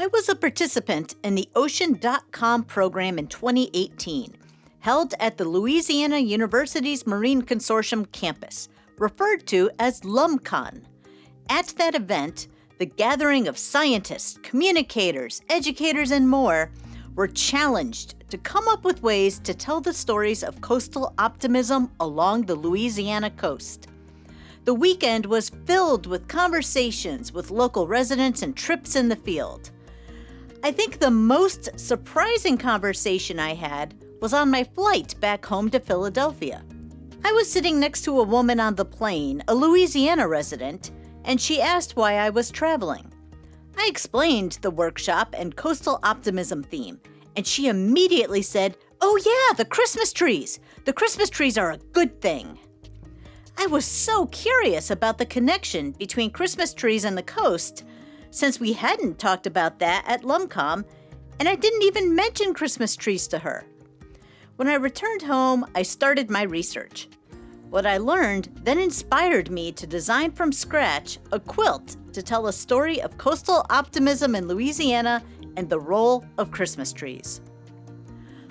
I was a participant in the Ocean.com program in 2018, held at the Louisiana Universities Marine Consortium campus, referred to as LUMCON. At that event, the gathering of scientists, communicators, educators, and more were challenged to come up with ways to tell the stories of coastal optimism along the Louisiana coast. The weekend was filled with conversations with local residents and trips in the field. I think the most surprising conversation I had was on my flight back home to Philadelphia. I was sitting next to a woman on the plane, a Louisiana resident, and she asked why I was traveling. I explained the workshop and coastal optimism theme, and she immediately said, Oh, yeah, the Christmas trees! The Christmas trees are a good thing. I was so curious about the connection between Christmas trees and the coast, since we hadn't talked about that at LUMCON, and I didn't even mention Christmas trees to her. When I returned home, I started my research. What I learned then inspired me to design from scratch a quilt to tell a story of coastal optimism in Louisiana and the role of Christmas trees.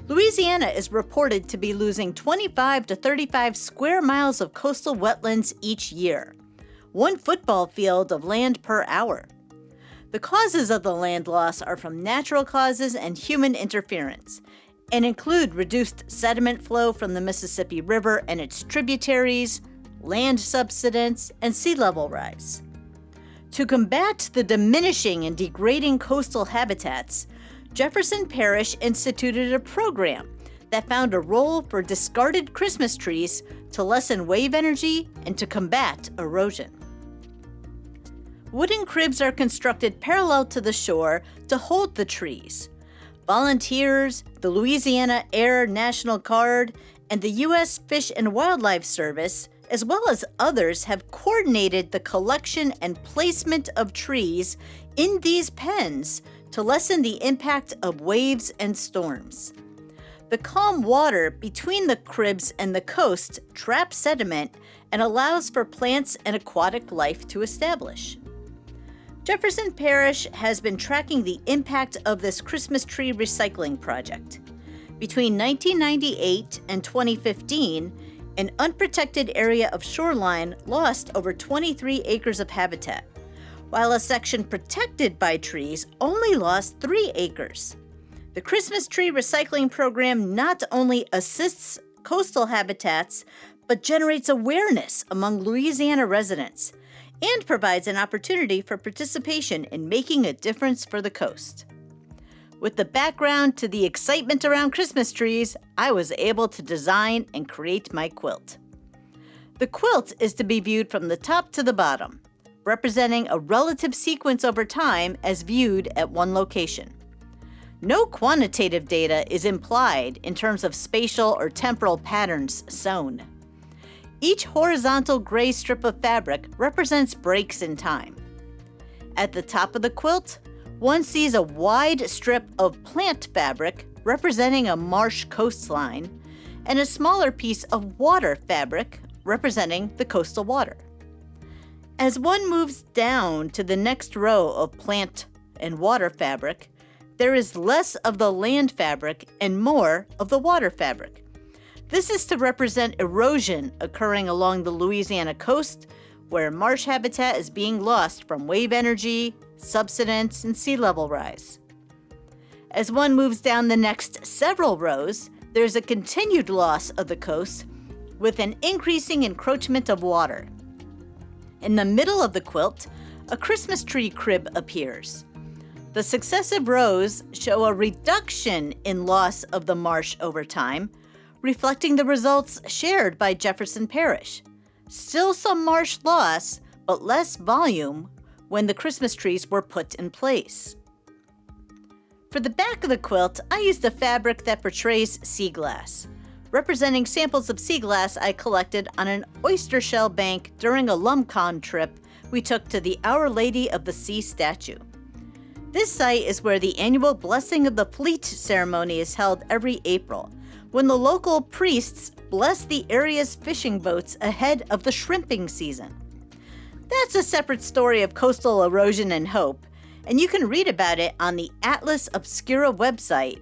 Louisiana is reported to be losing 25 to 35 square miles of coastal wetlands each year, one football field of land per hour. The causes of the land loss are from natural causes and human interference, and include reduced sediment flow from the Mississippi River and its tributaries, land subsidence, and sea level rise. To combat the diminishing and degrading coastal habitats, Jefferson Parish instituted a program that found a role for discarded Christmas trees to lessen wave energy and to combat erosion. Wooden cribs are constructed parallel to the shore to hold the trees. Volunteers, the Louisiana Air National Guard, and the U.S. Fish and Wildlife Service, as well as others, have coordinated the collection and placement of trees in these pens to lessen the impact of waves and storms. The calm water between the cribs and the coast traps sediment and allows for plants and aquatic life to establish. Jefferson Parish has been tracking the impact of this Christmas tree recycling project. Between 1998 and 2015, an unprotected area of shoreline lost over 23 acres of habitat while a section protected by trees only lost 3 acres. The Christmas tree recycling program not only assists coastal habitats, but generates awareness among Louisiana residents and provides an opportunity for participation in making a difference for the coast. With the background to the excitement around Christmas trees, I was able to design and create my quilt. The quilt is to be viewed from the top to the bottom representing a relative sequence over time as viewed at one location. No quantitative data is implied in terms of spatial or temporal patterns sewn. Each horizontal gray strip of fabric represents breaks in time. At the top of the quilt, one sees a wide strip of plant fabric representing a marsh coastline and a smaller piece of water fabric representing the coastal water. As one moves down to the next row of plant and water fabric, there is less of the land fabric and more of the water fabric. This is to represent erosion occurring along the Louisiana coast, where marsh habitat is being lost from wave energy, subsidence, and sea level rise. As one moves down the next several rows, there's a continued loss of the coast with an increasing encroachment of water. In the middle of the quilt, a Christmas tree crib appears. The successive rows show a reduction in loss of the marsh over time, reflecting the results shared by Jefferson Parish. Still some marsh loss, but less volume when the Christmas trees were put in place. For the back of the quilt, I used a fabric that portrays sea glass representing samples of sea glass I collected on an oyster shell bank during a LUMCON trip we took to the Our Lady of the Sea statue. This site is where the annual Blessing of the Fleet ceremony is held every April, when the local priests bless the area's fishing boats ahead of the shrimping season. That's a separate story of coastal erosion and hope, and you can read about it on the Atlas Obscura website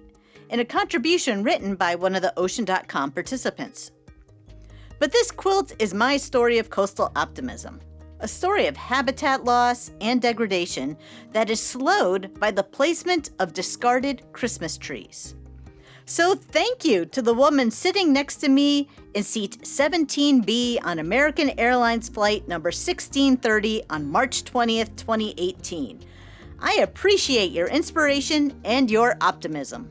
in a contribution written by one of the Ocean.com participants. But this quilt is my story of coastal optimism, a story of habitat loss and degradation that is slowed by the placement of discarded Christmas trees. So thank you to the woman sitting next to me in seat 17B on American Airlines flight number 1630 on March 20th, 2018. I appreciate your inspiration and your optimism.